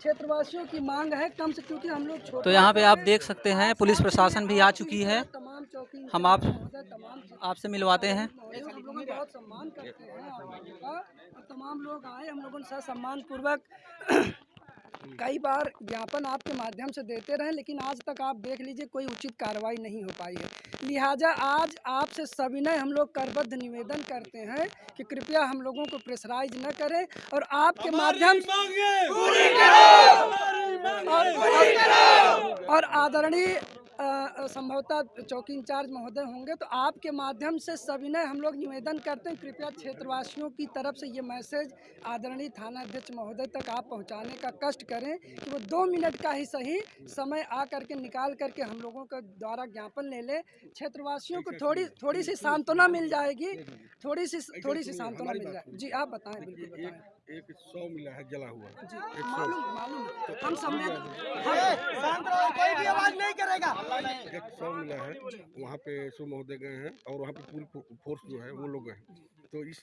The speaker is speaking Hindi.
क्षेत्रवासियों की मांग है कम से क्योंकि हम लोग तो यहाँ पे आप देख सकते हैं पुलिस प्रशासन भी आ चुकी है। हम आप आपसे मिलवाते हैं। बहुत सम्मान करते हैं तमाम लोग आए हम लोगों ने सम्मान पूर्वक कई बार ज्ञापन आपके माध्यम से देते रहे लेकिन आज तक आप देख लीजिए कोई उचित कार्रवाई नहीं हो पाई है। लिहाजा आज आपसे सविनय हम लोग करबद्ध निवेदन करते हैं कि कृपया हम लोगों को प्रेशराइज न करें और आपके माध्यम से और आदरणीय संभवतः चौकी इंचार्ज महोदय होंगे तो आपके माध्यम से सविनय हम लोग निवेदन करते हैं कृपया क्षेत्रवासियों की तरफ़ से ये मैसेज आदरणीय थाना अध्यक्ष महोदय तक आप पहुँचाने का कष्ट करें कि वो दो मिनट का ही सही समय आ करके निकाल करके हम लोगों के द्वारा ज्ञापन ले ले। क्षेत्रवासियों को थोड़ी थोड़ी सी सांत्वना मिल जाएगी थोड़ी सी थोड़ी सी सांत्वना मिल जाएगी जी आप बताएँ बिल्कुल बताएँ। एक सौ मिला है जला हुआ मालूम मालूम। हम एक मिला है, वहाँ पे सो महोदय गए हैं और वहाँ पे पूरी फोर्स जो है वो लोग गए तो इस